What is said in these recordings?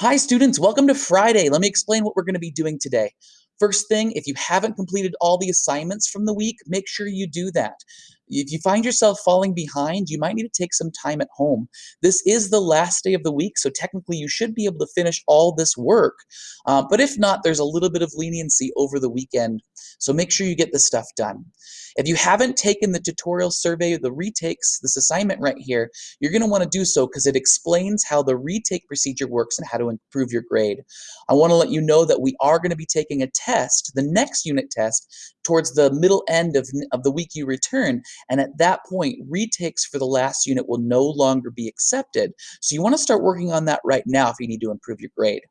Hi students, welcome to Friday. Let me explain what we're going to be doing today. First thing, if you haven't completed all the assignments from the week, make sure you do that. If you find yourself falling behind, you might need to take some time at home. This is the last day of the week, so technically you should be able to finish all this work. Uh, but if not, there's a little bit of leniency over the weekend, so make sure you get this stuff done. If you haven't taken the tutorial survey, the retakes, this assignment right here, you're going to want to do so because it explains how the retake procedure works and how to improve your grade. I want to let you know that we are going to be taking a test, the next unit test, towards the middle end of, of the week you return, and at that point, retakes for the last unit will no longer be accepted. So you want to start working on that right now if you need to improve your grade.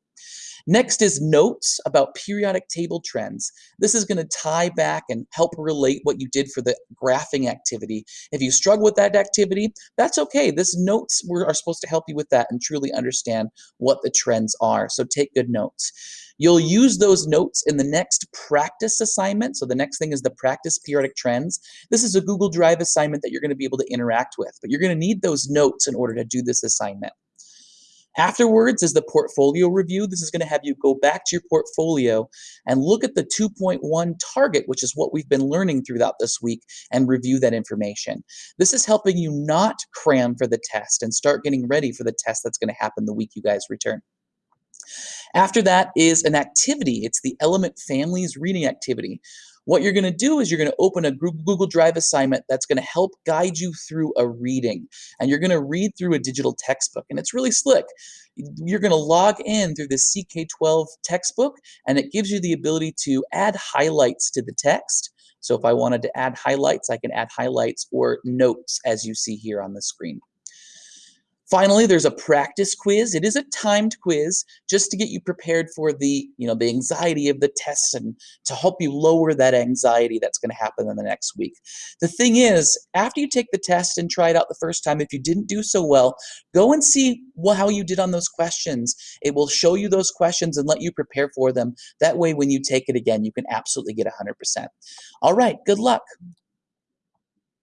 Next is notes about periodic table trends. This is going to tie back and help relate what you did for the graphing activity. If you struggle with that activity, that's okay. This notes are supposed to help you with that and truly understand what the trends are. So take good notes. You'll use those notes in the next practice assignment. So the next thing is the practice periodic trends. This is a Google Drive assignment that you're going to be able to interact with, but you're going to need those notes in order to do this assignment. Afterwards is the portfolio review. This is going to have you go back to your portfolio and look at the 2.1 target, which is what we've been learning throughout this week, and review that information. This is helping you not cram for the test and start getting ready for the test that's going to happen the week you guys return. After that is an activity. It's the Element Families reading activity. What you're going to do is you're going to open a Google Drive assignment that's going to help guide you through a reading. And you're going to read through a digital textbook. And it's really slick. You're going to log in through the CK12 textbook, and it gives you the ability to add highlights to the text. So if I wanted to add highlights, I can add highlights or notes as you see here on the screen. Finally, there's a practice quiz. It is a timed quiz just to get you prepared for the, you know, the anxiety of the test and to help you lower that anxiety that's going to happen in the next week. The thing is, after you take the test and try it out the first time, if you didn't do so well, go and see well how you did on those questions. It will show you those questions and let you prepare for them. That way, when you take it again, you can absolutely get 100%. All right, good luck.